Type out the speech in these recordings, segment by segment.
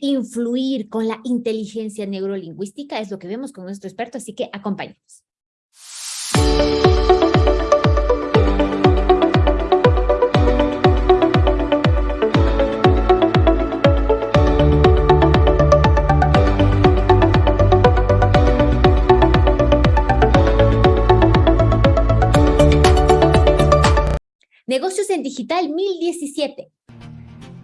influir con la inteligencia neurolingüística? Es lo que vemos con nuestro experto, así que acompáñenos. Negocios en Digital 1017.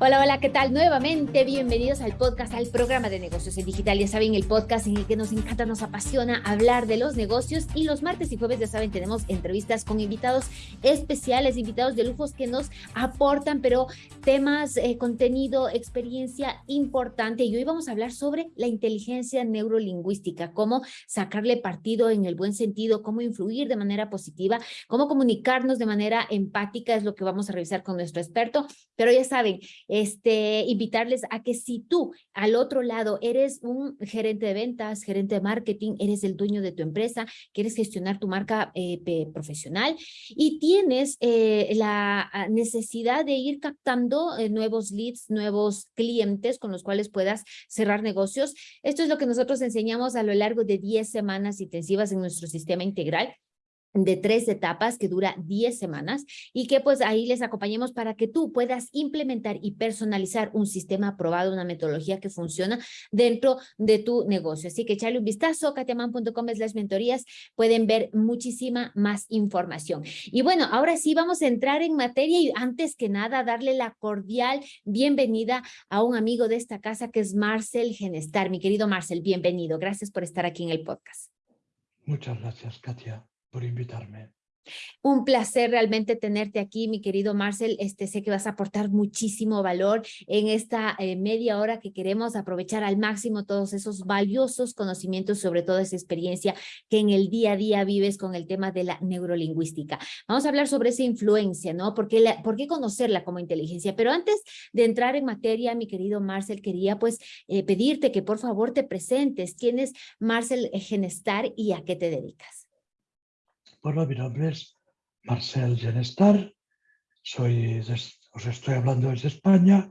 Hola, hola, ¿qué tal? Nuevamente, bienvenidos al podcast, al programa de negocios en digital. Ya saben, el podcast en el que nos encanta, nos apasiona hablar de los negocios y los martes y jueves, ya saben, tenemos entrevistas con invitados especiales, invitados de lujos que nos aportan, pero temas, eh, contenido, experiencia importante. Y hoy vamos a hablar sobre la inteligencia neurolingüística, cómo sacarle partido en el buen sentido, cómo influir de manera positiva, cómo comunicarnos de manera empática, es lo que vamos a revisar con nuestro experto. Pero ya saben, este, invitarles a que si tú al otro lado eres un gerente de ventas, gerente de marketing, eres el dueño de tu empresa, quieres gestionar tu marca eh, profesional y tienes eh, la ah, necesidad de ir captando eh, nuevos leads, nuevos clientes con los cuales puedas cerrar negocios. Esto es lo que nosotros enseñamos a lo largo de 10 semanas intensivas en nuestro sistema integral de tres etapas que dura 10 semanas y que pues ahí les acompañemos para que tú puedas implementar y personalizar un sistema aprobado, una metodología que funciona dentro de tu negocio. Así que echarle un vistazo, katiaman.com es las mentorías, pueden ver muchísima más información. Y bueno, ahora sí vamos a entrar en materia y antes que nada darle la cordial bienvenida a un amigo de esta casa que es Marcel Genestar. Mi querido Marcel, bienvenido. Gracias por estar aquí en el podcast. Muchas gracias, Katia por invitarme. Un placer realmente tenerte aquí, mi querido Marcel. Este, sé que vas a aportar muchísimo valor en esta eh, media hora que queremos aprovechar al máximo todos esos valiosos conocimientos sobre toda esa experiencia que en el día a día vives con el tema de la neurolingüística. Vamos a hablar sobre esa influencia, ¿no? ¿Por qué, la, por qué conocerla como inteligencia? Pero antes de entrar en materia, mi querido Marcel, quería pues eh, pedirte que por favor te presentes. ¿Quién es Marcel Genestar y a qué te dedicas? Bueno, mi nombre es Marcel Genestar, soy os estoy hablando desde España,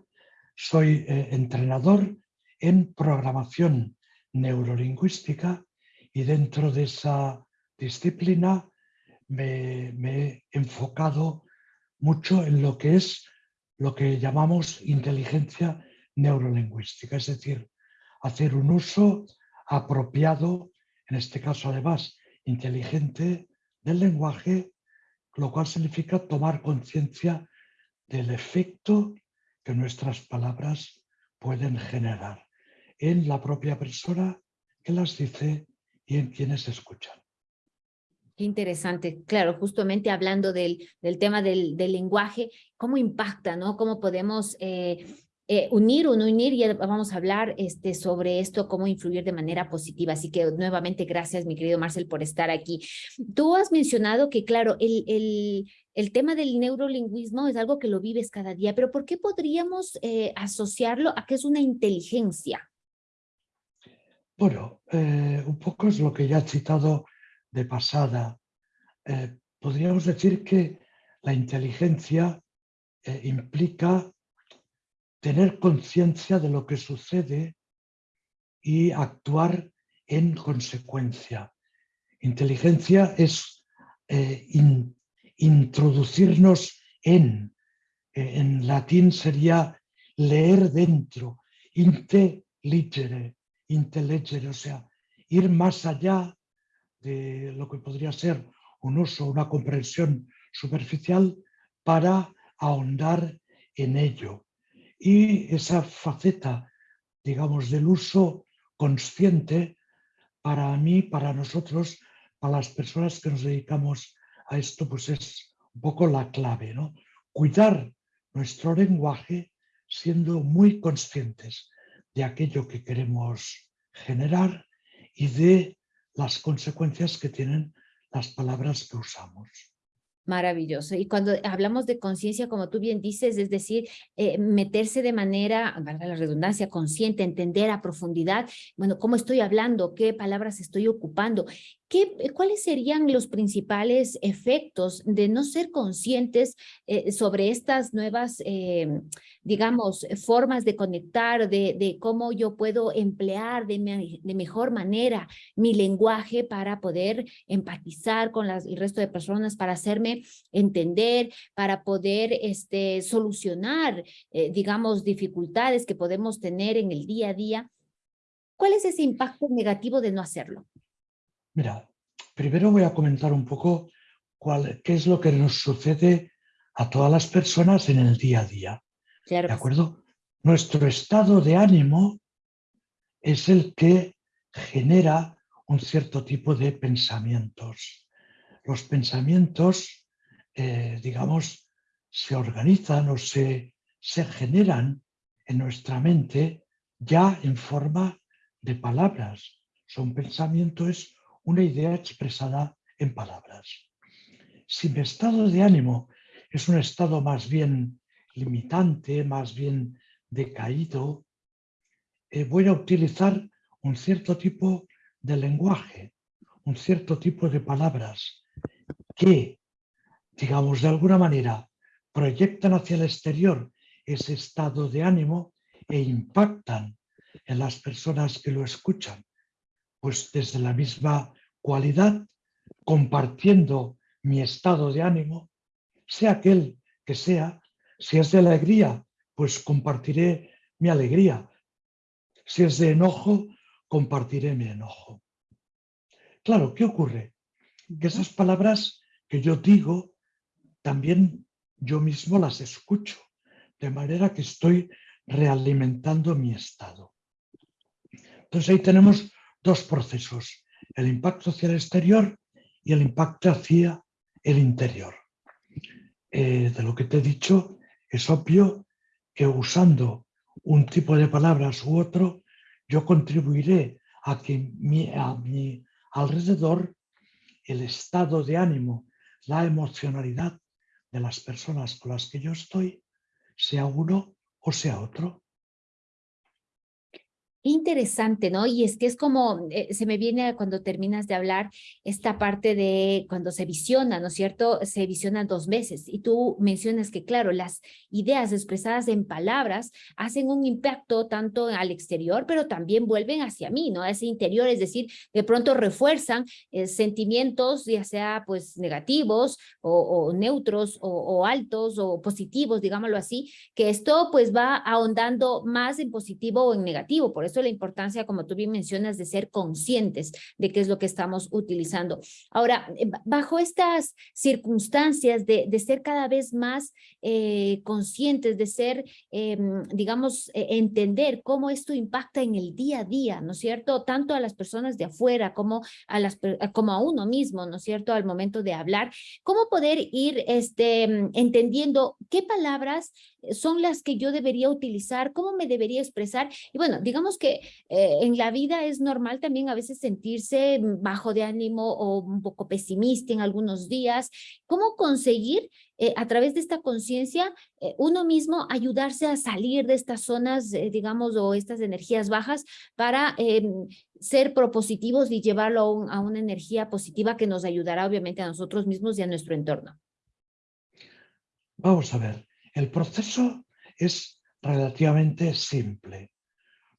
soy eh, entrenador en programación neurolingüística y dentro de esa disciplina me, me, he enfocado mucho en lo que es lo que llamamos inteligencia neurolingüística, es decir, hacer un uso apropiado, en este caso además inteligente, del lenguaje, lo cual significa tomar conciencia del efecto que nuestras palabras pueden generar en la propia persona que las dice y en quienes escuchan. Qué interesante. Claro, justamente hablando del, del tema del, del, lenguaje, cómo impacta, ¿no? Cómo podemos eh, eh, unir o no unir, y vamos a hablar este, sobre esto, cómo influir de manera positiva. Así que nuevamente gracias, mi querido Marcel, por estar aquí. Tú has mencionado que, claro, el, el, el tema del neurolingüismo es algo que lo vives cada día, pero ¿por qué podríamos eh, asociarlo a que es una inteligencia? Bueno, eh, un poco es lo que ya he citado de pasada. podríamos decir que la inteligencia implica tener conciencia de lo que sucede y actuar en consecuencia. Inteligencia es eh, introducirnos en, eh, en latín sería leer dentro, intelligere, intelligere, o sea, ir más allá de lo que podría ser un uso, una comprensión superficial para ahondar en ello y esa faceta, digamos, del uso consciente, para mí, para nosotros, para las personas que nos dedicamos a esto, pues es un poco la clave, ¿no? Cuidar nuestro lenguaje siendo muy conscientes de aquello que queremos generar y de las consecuencias que tienen las palabras que usamos. Maravilloso. Y cuando hablamos de conciencia, como tú bien dices, es decir, eh, meterse de manera, valga la redundancia, consciente, entender a profundidad, bueno, cómo estoy hablando, qué palabras estoy ocupando. ¿Qué, ¿cuáles serían los principales efectos de no ser conscientes eh, sobre estas nuevas, eh, digamos, formas de conectar, de, cómo yo puedo emplear de, de mejor manera mi lenguaje para poder empatizar con las, el resto de personas, para hacerme entender, para poder este, solucionar, eh, digamos, dificultades que podemos tener en el día a día? ¿Cuál es ese impacto negativo de no hacerlo? Mira, primero voy a comentar un poco cuál, qué es lo que nos sucede a todas las personas en el día a día. ¿De acuerdo? Nuestro estado de ánimo es el que genera un cierto tipo de pensamientos. Los pensamientos, eh, digamos, se organizan o se, se generan en nuestra mente ya en forma de palabras. Son pensamiento, es una idea expresada en palabras. Si mi estado de ánimo es un estado más bien limitante, más bien decaído, eh, voy a utilizar un cierto tipo de lenguaje, un cierto tipo de palabras que, digamos, de alguna manera proyectan hacia el exterior ese estado de ánimo e impactan en las personas que lo escuchan, pues desde la misma cualidad, compartiendo mi estado de ánimo, sea aquel que sea, si es de alegría, pues compartiré mi alegría, si es de enojo, compartiré mi enojo. Claro, ¿qué ocurre? Que esas palabras que yo digo, también yo mismo las escucho, de manera que estoy realimentando mi estado. Entonces ahí tenemos dos procesos, el impacto hacia el exterior y el impacto hacia el interior. Eh, de lo que te he dicho, es obvio que usando un tipo de palabras u otro, yo contribuiré a que a mi alrededor el estado de ánimo, la emocionalidad de las personas con las que yo estoy, sea uno o sea otro. Interesante, ¿no? Y es que es como, eh, se me viene cuando terminas de hablar esta parte de cuando se visiona, ¿no es cierto? Se visiona dos veces y tú mencionas que, claro, las ideas expresadas en palabras hacen un impacto tanto al exterior, pero también vuelven hacia mí, ¿no? A ese interior, es decir, de pronto refuerzan eh, sentimientos, ya sea pues negativos o, neutros o, o altos o positivos, digámoslo así, que esto pues va ahondando más en positivo o en negativo. Por eso la importancia, como tú bien mencionas, de ser conscientes de qué es lo que estamos utilizando. Ahora, eh, bajo estas circunstancias de, de ser cada vez más eh, conscientes, de ser, em, digamos, e, entender cómo esto impacta en el día a día, ¿no es cierto? Tanto a las personas de afuera como a, las, como a uno mismo, ¿no es cierto? Al momento de hablar, ¿cómo poder ir este, entendiendo qué palabras son las que yo debería utilizar, cómo me debería expresar? Y bueno, digamos que eh, en la vida es normal también a veces sentirse bajo de ánimo o un poco pesimista en algunos días. ¿Cómo conseguir eh, a través de esta conciencia eh, uno mismo ayudarse a salir de estas zonas, digamos, o estas energías bajas para ser propositivos y llevarlo a una energía positiva que nos ayudará obviamente a nosotros mismos y a nuestro entorno? Vamos a ver, el proceso es relativamente simple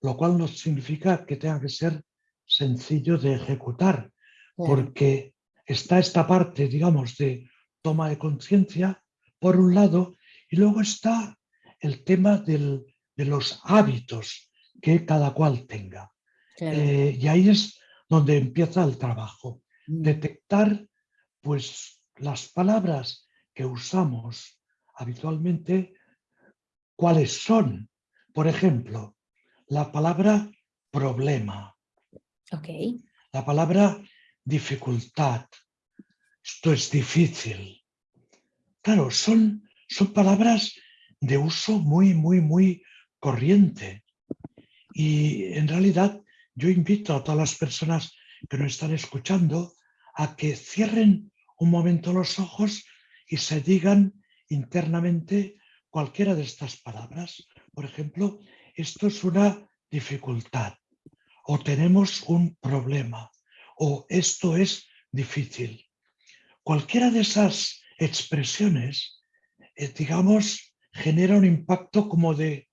lo cual no significa que tenga que ser sencillo de ejecutar, porque está esta parte, digamos, de toma de conciencia, por un lado, y luego está el tema de los hábitos que cada cual tenga. Eh, y ahí es donde empieza el trabajo, mm. detectar pues las palabras que usamos habitualmente, cuáles son. Por ejemplo, la palabra problema. Okay. La palabra dificultad. Esto es difícil. Claro, son, son palabras de uso muy, muy, muy corriente. Y en realidad yo invito a todas las personas que nos están escuchando a que cierren un momento los ojos y se digan internamente cualquiera de estas palabras. Por ejemplo, esto es una dificultad o tenemos un problema o esto es difícil. Cualquiera de esas expresiones, eh, digamos, genera un impacto como de,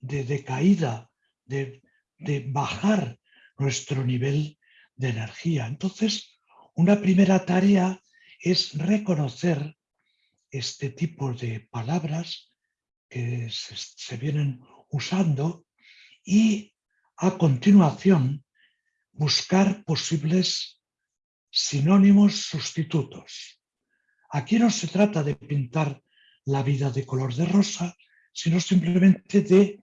de, caída, de, de bajar nuestro nivel de energía. Entonces, una primera tarea es reconocer este tipo de palabras que se, vienen usando y a continuación buscar posibles sinónimos sustitutos. Aquí no se trata de pintar la vida de color de rosa, sino simplemente de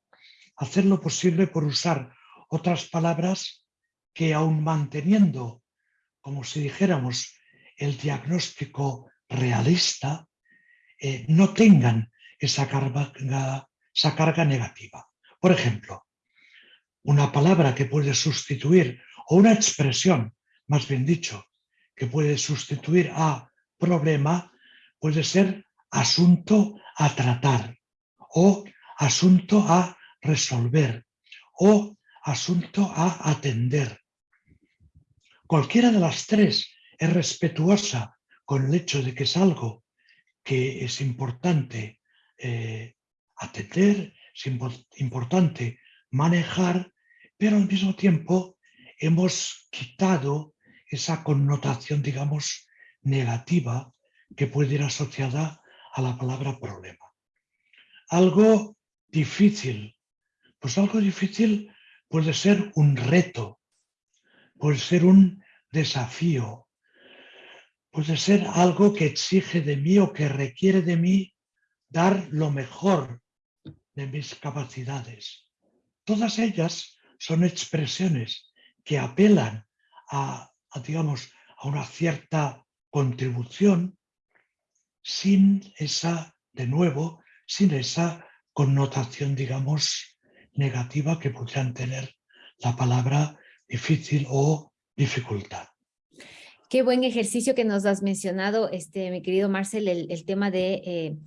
hacer lo posible por usar otras palabras que aún manteniendo, como si dijéramos, el diagnóstico realista, eh, no tengan esa carga, esa carga negativa. Por ejemplo, una palabra que puede sustituir, o una expresión, más bien dicho, que puede sustituir a problema, puede ser asunto a tratar, o asunto a resolver, o asunto a atender. Cualquiera de las tres es respetuosa con el hecho de que es algo que es importante eh, atender, es importante manejar, pero al mismo tiempo hemos quitado esa connotación, digamos, negativa que puede ir asociada a la palabra problema. Algo difícil, pues algo difícil puede ser un reto, puede ser un desafío, puede ser algo que exige de mí o que requiere de mí dar lo mejor de mis capacidades. Todas ellas son expresiones que apelan a, digamos, a una cierta contribución sin esa, de nuevo, sin esa connotación, digamos, negativa que podrían tener la palabra difícil o dificultad. Qué buen ejercicio que nos has mencionado, este, mi querido Marcel, el, tema de eh,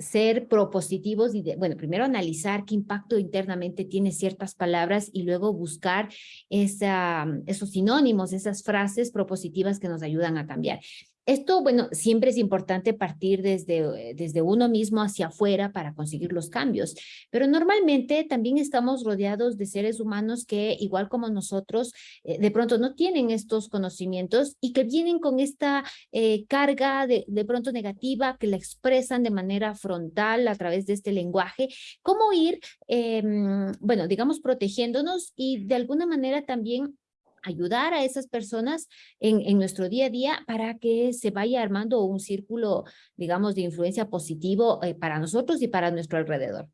ser propositivos y, de, bueno, primero analizar qué impacto internamente tiene ciertas palabras y luego buscar esa, esos sinónimos, esas frases propositivas que nos ayudan a cambiar. Esto, bueno, siempre es importante partir desde, desde uno mismo hacia afuera para conseguir los cambios, pero normalmente también estamos rodeados de seres humanos que, igual como nosotros, eh, de pronto no tienen estos conocimientos y que vienen con esta eh, carga de, de pronto negativa que la expresan de manera frontal a través de este lenguaje. ¿Cómo ir, em, bueno, digamos, protegiéndonos y de alguna manera también ayudar a esas personas en, nuestro día a día para que se vaya armando un círculo, digamos, de influencia positivo eh, para nosotros y para nuestro alrededor.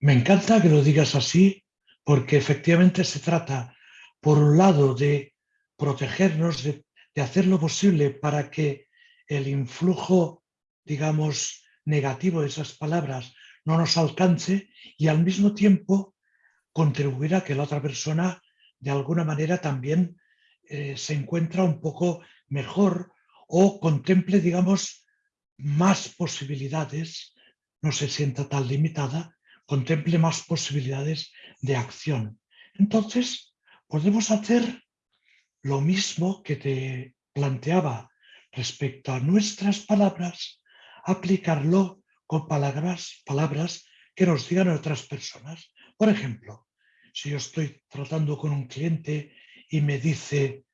Me encanta que lo digas así, porque efectivamente se trata, por un lado, de protegernos, de, de hacer lo posible para que el influjo, digamos, negativo de esas palabras no nos alcance y al mismo tiempo contribuir a que la otra persona de alguna manera también eh, se encuentra un poco mejor o contemple, digamos, más posibilidades, no se sienta tan limitada, contemple más posibilidades de acción. Entonces, podemos hacer lo mismo que te planteaba respecto a nuestras palabras, aplicarlo con palabras, palabras que nos digan otras personas. Por ejemplo, si yo estoy tratando con un cliente y me dice,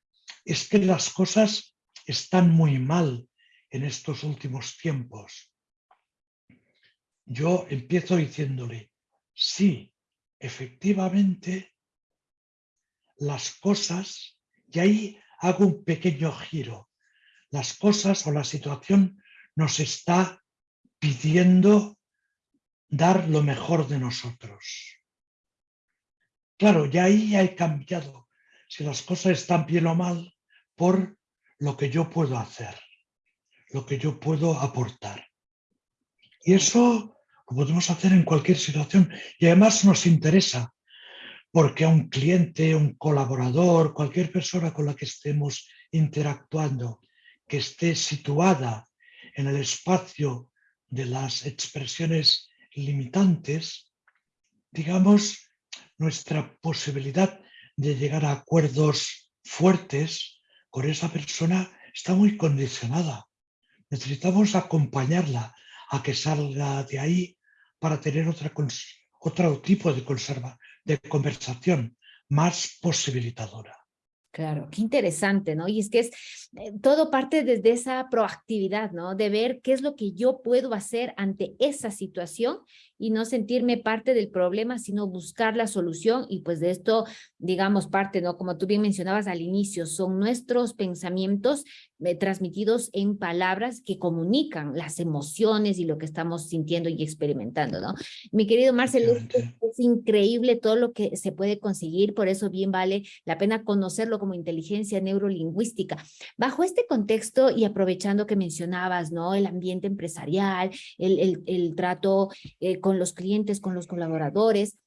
es que las cosas están muy mal en estos últimos tiempos. Yo empiezo diciéndole, sí, efectivamente, las cosas, y ahí hago un pequeño giro, las cosas o la situación nos está pidiendo dar lo mejor de nosotros. Claro, ya ahí he cambiado. Si las cosas están bien o mal por lo que yo puedo hacer, lo que yo puedo aportar. Y eso lo podemos hacer en cualquier situación. Y además nos interesa porque a un cliente, un colaborador, cualquier persona con la que estemos interactuando, que esté situada en el espacio de las expresiones limitantes, digamos, nuestra posibilidad de llegar a acuerdos fuertes con esa persona está muy condicionada. Necesitamos acompañarla a que salga de ahí para tener otra, otro tipo de, conserva, de conversación más posibilitadora. Claro, qué interesante, ¿no? Y es que es eh, todo parte desde esa proactividad, ¿no? De ver qué es lo que yo puedo hacer ante esa situación y no sentirme parte del problema, sino buscar la solución y pues de esto, digamos, parte, ¿no? Como tú bien mencionabas al inicio, son nuestros pensamientos eh, transmitidos en palabras que comunican las emociones y lo que estamos sintiendo y experimentando, ¿no? Mi querido Marcel, es, es increíble todo lo que se puede conseguir, por eso bien vale la pena conocerlo como inteligencia neurolingüística. Bajo este contexto y aprovechando que mencionabas, ¿no? El ambiente empresarial, el, el, el trato eh, con los clientes, con los colaboradores,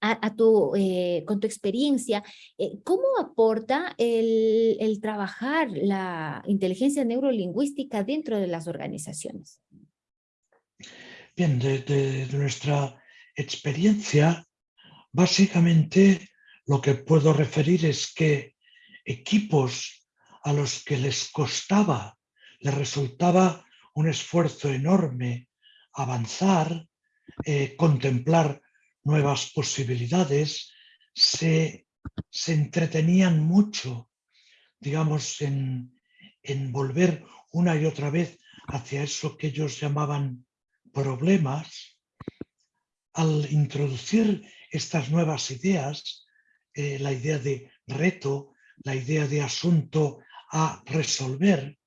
a, tu, eh, con tu experiencia, eh, ¿cómo aporta el, trabajar la inteligencia neurolingüística dentro de las organizaciones? Bien, de, nuestra experiencia, básicamente lo que puedo referir es que equipos a los que les costaba, les resultaba un esfuerzo enorme avanzar, eh, contemplar nuevas posibilidades, se, se entretenían mucho, digamos, en, en volver una y otra vez hacia eso que ellos llamaban problemas, al introducir estas nuevas ideas, eh, la idea de reto, la idea de asunto a resolver,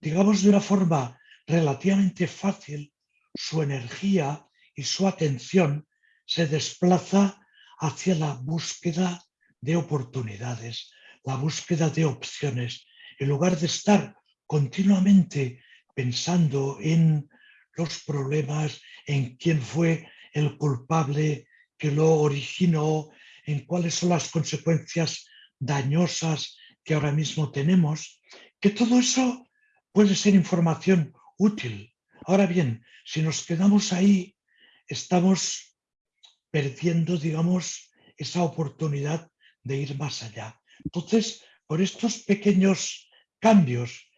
digamos de una forma relativamente fácil, su energía y su atención se desplaza hacia la búsqueda de oportunidades, la búsqueda de opciones, en lugar de estar continuamente pensando en los problemas, en quién fue el culpable que lo originó, en cuáles son las consecuencias dañosas que ahora mismo tenemos, que todo eso puede ser información útil. Ahora bien, si nos quedamos ahí estamos perdiendo, digamos, esa oportunidad de ir más allá. Entonces, por estos pequeños cambios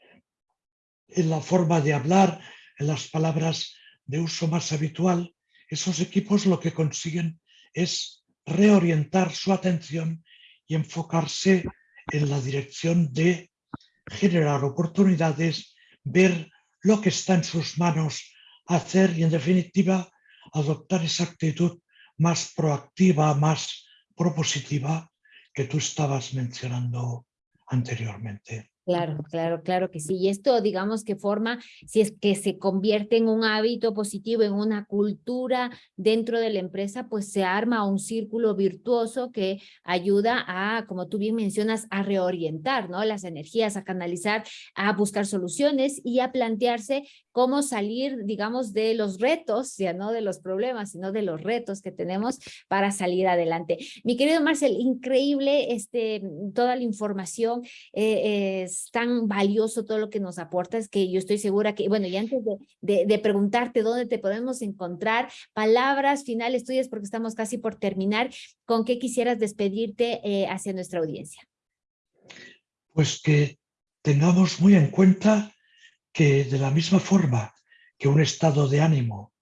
en la forma de hablar, en las palabras de uso más habitual, esos equipos lo que consiguen es reorientar su atención y enfocarse en la dirección de generar oportunidades, ver lo que está en sus manos hacer y en definitiva adoptar esa actitud más proactiva, más propositiva que tú estabas mencionando anteriormente. Claro, claro, claro que sí. Y esto, digamos que forma, si es que se convierte en un hábito positivo, en una cultura dentro de la empresa, pues se arma un círculo virtuoso que ayuda a, como tú bien mencionas, a reorientar ¿no? las energías, a canalizar, a buscar soluciones y a plantearse cómo salir, digamos, de los retos, ya no de los problemas, sino de los retos que tenemos para salir adelante. Mi querido Marcel, increíble este, toda la información. Eh, es tan valioso todo lo que nos aporta, es que yo estoy segura que, bueno, y antes de, de, preguntarte dónde te podemos encontrar, palabras finales tuyas, porque estamos casi por terminar, ¿con qué quisieras despedirte eh, hacia nuestra audiencia? Pues que tengamos muy en cuenta que de la misma forma que un estado de ánimo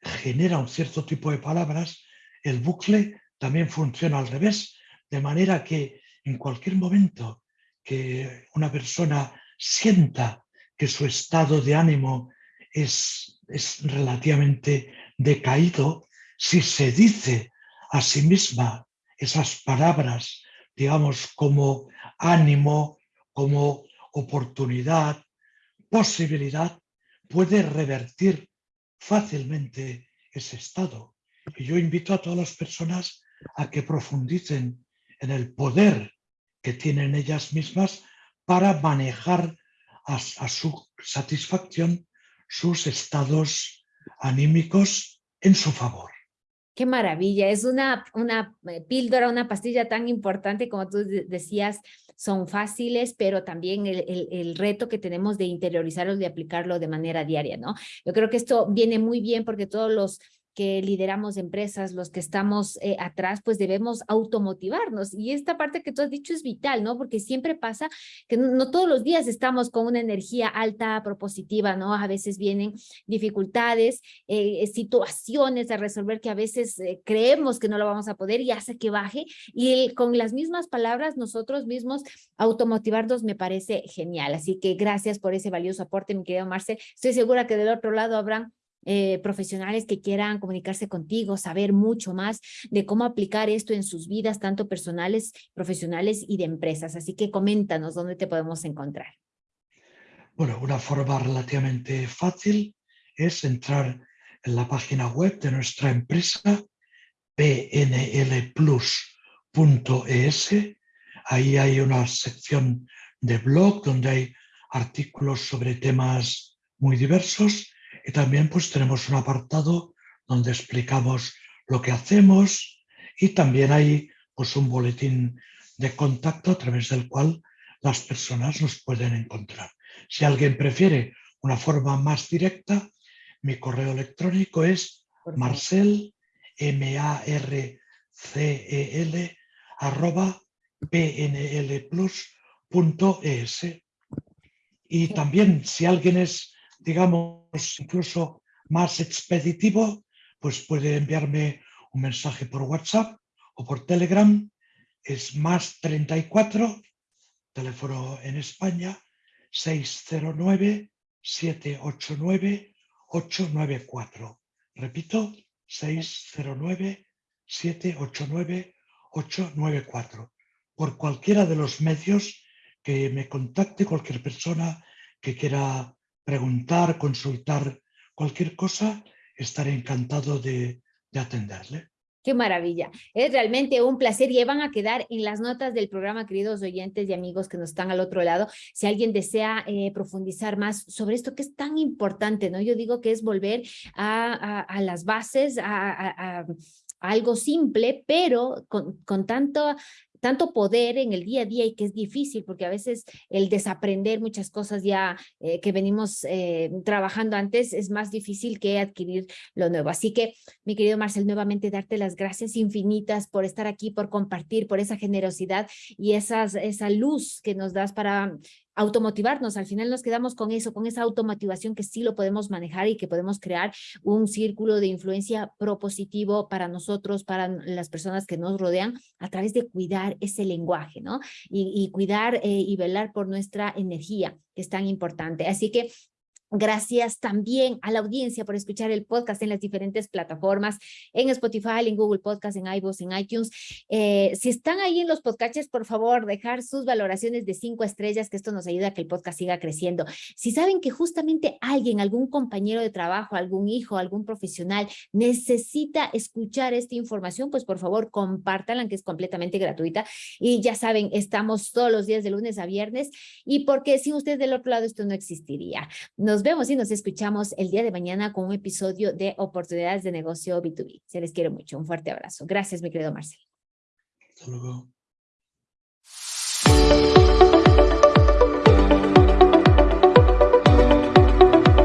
genera un cierto tipo de palabras, el bucle también funciona al revés, de manera que en cualquier momento que una persona sienta que su estado de ánimo es, es relativamente decaído, si se dice a sí misma esas palabras, digamos, como ánimo, como oportunidad, posibilidad, puede revertir fácilmente ese estado. Y yo invito a todas las personas a que profundicen en el poder que tienen ellas mismas para manejar a, su satisfacción sus estados anímicos en su favor. Qué maravilla, es una, una eh, píldora, una pastilla tan importante como tú decías, son fáciles, pero también el, el, el, reto que tenemos de interiorizarlo, de aplicarlo de manera diaria, ¿no? Yo creo que esto viene muy bien porque todos los que lideramos empresas, los que estamos eh, atrás, pues debemos automotivarnos. Y esta parte que tú has dicho es vital, ¿no? Porque siempre pasa que no, todos los días estamos con una energía alta, propositiva, ¿no? A veces vienen dificultades, eh, situaciones a resolver que a veces eh, creemos que no lo vamos a poder y hace que baje. Y con las mismas palabras, nosotros mismos automotivarnos me parece genial. Así que gracias por ese valioso aporte, mi querido Marcel. Estoy segura que del otro lado habrán eh, profesionales que quieran comunicarse contigo, saber mucho más de cómo aplicar esto en sus vidas, tanto personales, profesionales y de empresas. Así que coméntanos dónde te podemos encontrar. Bueno, una forma relativamente fácil es entrar en la página web de nuestra empresa, pnlplus.es. Ahí hay una sección de blog donde hay artículos sobre temas muy diversos y también pues tenemos un apartado donde explicamos lo que hacemos y también hay pues un boletín de contacto a través del cual las personas nos pueden encontrar. Si alguien prefiere una forma más directa, mi correo electrónico es marcel, m a r c e l arroba pnlplus.es. Y también si alguien es digamos, incluso más expeditivo, pues puede enviarme un mensaje por WhatsApp o por Telegram. Es más 34, teléfono en España, 609-789-894. Repito, 609-789-894. Por cualquiera de los medios que me contacte cualquier persona que quiera preguntar, consultar cualquier cosa, estaré encantado de, atenderle. Qué maravilla. Es realmente un placer y van a quedar en las notas del programa, queridos oyentes y amigos que nos están al otro lado. Si alguien desea eh, profundizar más sobre esto que es tan importante, ¿no? Yo digo que es volver a, las bases, a, algo simple, pero con, con tanto tanto poder en el día a día y que es difícil porque a veces el desaprender muchas cosas ya eh, que venimos eh, trabajando antes es más difícil que adquirir lo nuevo. Así que, mi querido Marcel, nuevamente darte las gracias infinitas por estar aquí, por compartir, por esa generosidad y esas, esa luz que nos das para automotivarnos, al final nos quedamos con eso, con esa automotivación que sí lo podemos manejar y que podemos crear un círculo de influencia propositivo para nosotros, para las personas que nos rodean, a través de cuidar ese lenguaje, ¿no? Y, cuidar eh, y velar por nuestra energía, que es tan importante. Así que Gracias también a la audiencia por escuchar el podcast en las diferentes plataformas, en Spotify, en Google Podcast, en iVoox, en iTunes. Eh, si están ahí en los podcasts, por favor, dejar sus valoraciones de cinco estrellas, que esto nos ayuda a que el podcast siga creciendo. Si saben que justamente alguien, algún compañero de trabajo, algún hijo, algún profesional necesita escuchar esta información, pues por favor, compártanla, que es completamente gratuita. Y ya saben, estamos todos los días de lunes a viernes y porque sin ustedes del otro lado esto no existiría. Nos vemos y nos escuchamos el día de mañana con un episodio de Oportunidades de Negocio B2B. Se les quiere mucho. Un fuerte abrazo. Gracias, mi querido Marcelo. Hasta luego.